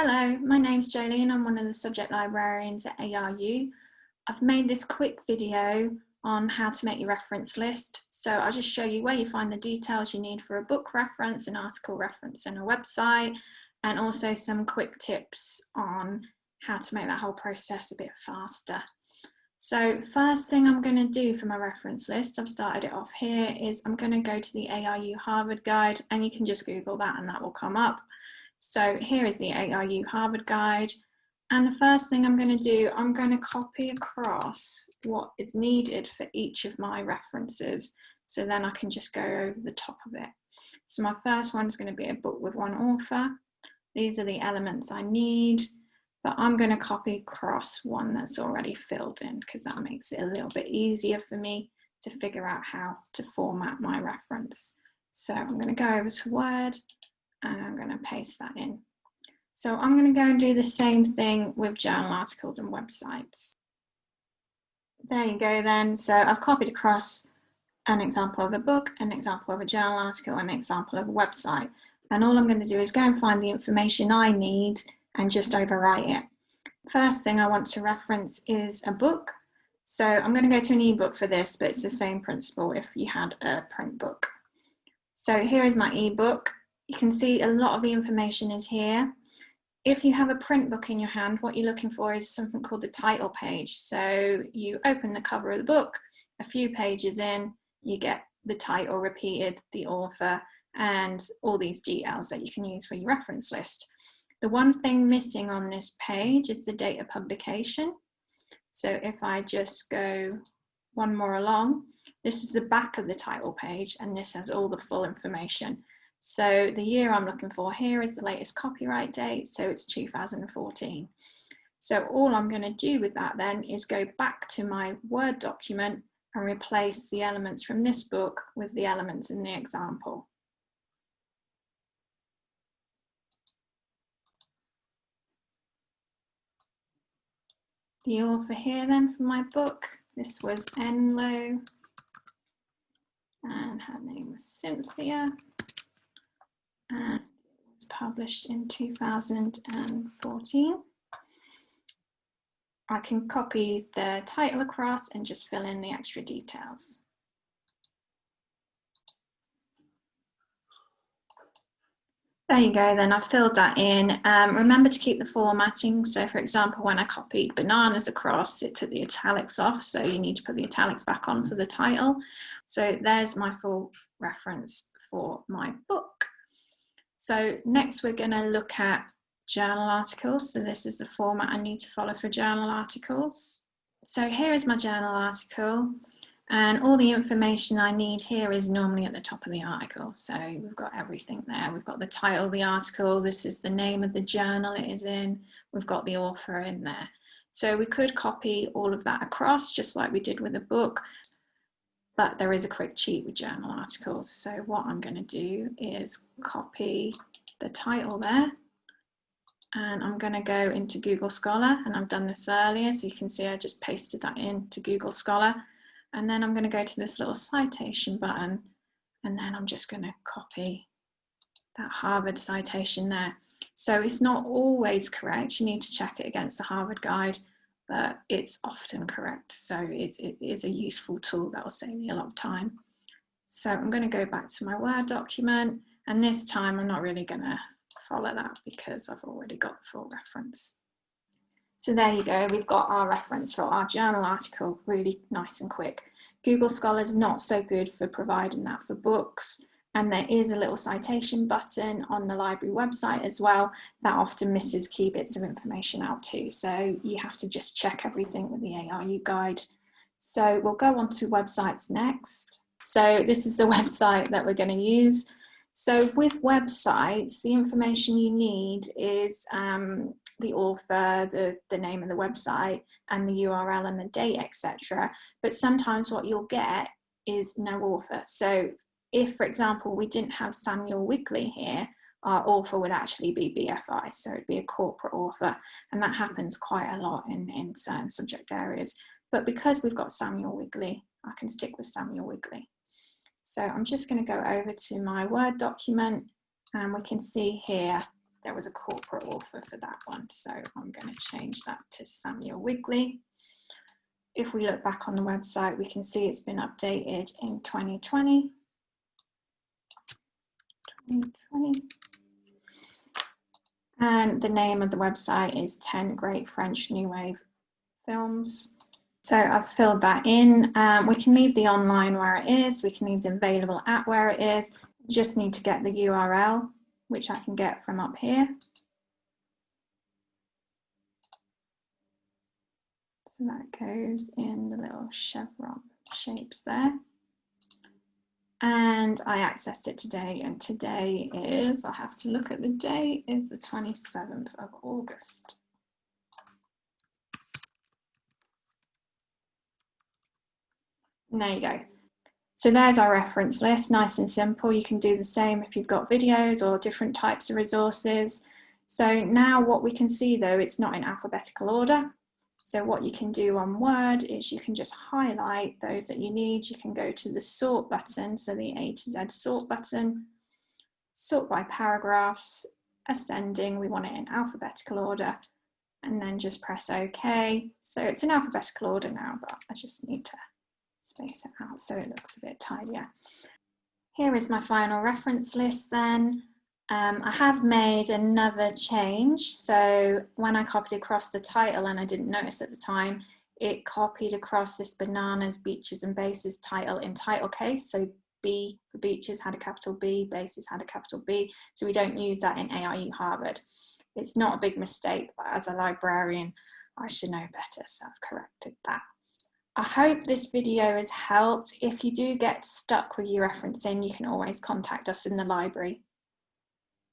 Hello, my name's Jolene. I'm one of the subject librarians at ARU. I've made this quick video on how to make your reference list. So I'll just show you where you find the details you need for a book reference, an article reference and a website, and also some quick tips on how to make that whole process a bit faster. So first thing I'm going to do for my reference list, I've started it off here, is I'm going to go to the ARU Harvard Guide and you can just Google that and that will come up. So here is the ARU Harvard Guide. And the first thing I'm going to do, I'm going to copy across what is needed for each of my references. So then I can just go over the top of it. So my first one is going to be a book with one author. These are the elements I need, but I'm going to copy across one that's already filled in because that makes it a little bit easier for me to figure out how to format my reference. So I'm going to go over to Word and I'm going to paste that in. So I'm going to go and do the same thing with journal articles and websites. There you go then. So I've copied across an example of a book, an example of a journal article, an example of a website. And all I'm going to do is go and find the information I need and just overwrite it. First thing I want to reference is a book. So I'm going to go to an ebook for this, but it's the same principle if you had a print book. So here is my ebook. You can see a lot of the information is here. If you have a print book in your hand, what you're looking for is something called the title page. So you open the cover of the book, a few pages in, you get the title repeated, the author, and all these details that you can use for your reference list. The one thing missing on this page is the date of publication. So if I just go one more along, this is the back of the title page and this has all the full information. So the year I'm looking for here is the latest copyright date, so it's 2014. So all I'm going to do with that then is go back to my Word document and replace the elements from this book with the elements in the example. The author here then for my book, this was Enloe and her name was Cynthia and it was published in 2014. I can copy the title across and just fill in the extra details. There you go, then I've filled that in. Um, remember to keep the formatting. So for example, when I copied bananas across, it took the italics off. So you need to put the italics back on for the title. So there's my full reference for my book. So next we're going to look at journal articles. So this is the format I need to follow for journal articles. So here is my journal article and all the information I need here is normally at the top of the article. So we've got everything there. We've got the title of the article. This is the name of the journal it is in. We've got the author in there. So we could copy all of that across just like we did with a book but there is a quick cheat with journal articles. So what I'm going to do is copy the title there and I'm going to go into Google Scholar and I've done this earlier so you can see I just pasted that into Google Scholar and then I'm going to go to this little citation button and then I'm just going to copy that Harvard citation there. So it's not always correct, you need to check it against the Harvard guide but it's often correct. So it's, it is a useful tool that will save me a lot of time. So I'm going to go back to my Word document and this time I'm not really going to follow that because I've already got the full reference. So there you go, we've got our reference for our journal article, really nice and quick. Google Scholar is not so good for providing that for books and there is a little citation button on the library website as well that often misses key bits of information out too. So you have to just check everything with the ARU guide. So we'll go on to websites next. So this is the website that we're going to use. So with websites, the information you need is um, the author, the, the name of the website and the URL and the date, etc. But sometimes what you'll get is no author. So if, for example, we didn't have Samuel Wigley here, our author would actually be BFI, so it'd be a corporate author, and that happens quite a lot in, in certain subject areas. But because we've got Samuel Wigley, I can stick with Samuel Wigley. So I'm just going to go over to my Word document, and we can see here there was a corporate author for that one. So I'm going to change that to Samuel Wigley. If we look back on the website, we can see it's been updated in 2020. 2020. And the name of the website is 10 Great French New Wave Films. So I've filled that in. Um, we can leave the online where it is. We can leave the available at where it is. Just need to get the URL, which I can get from up here. So that goes in the little chevron shapes there and I accessed it today and today is, I'll have to look at the date, is the 27th of August. There you go. So there's our reference list, nice and simple. You can do the same if you've got videos or different types of resources. So now what we can see though, it's not in alphabetical order. So what you can do on Word is you can just highlight those that you need. You can go to the sort button, so the A to Z sort button, sort by paragraphs, ascending, we want it in alphabetical order, and then just press OK. So it's in alphabetical order now, but I just need to space it out so it looks a bit tidier. Here is my final reference list then. Um, I have made another change. So when I copied across the title and I didn't notice at the time, it copied across this bananas, beaches and bases title in title case. So B for beaches had a capital B, bases had a capital B. So we don't use that in ARU Harvard. It's not a big mistake, but as a librarian, I should know better. So I've corrected that. I hope this video has helped. If you do get stuck with your referencing, you can always contact us in the library.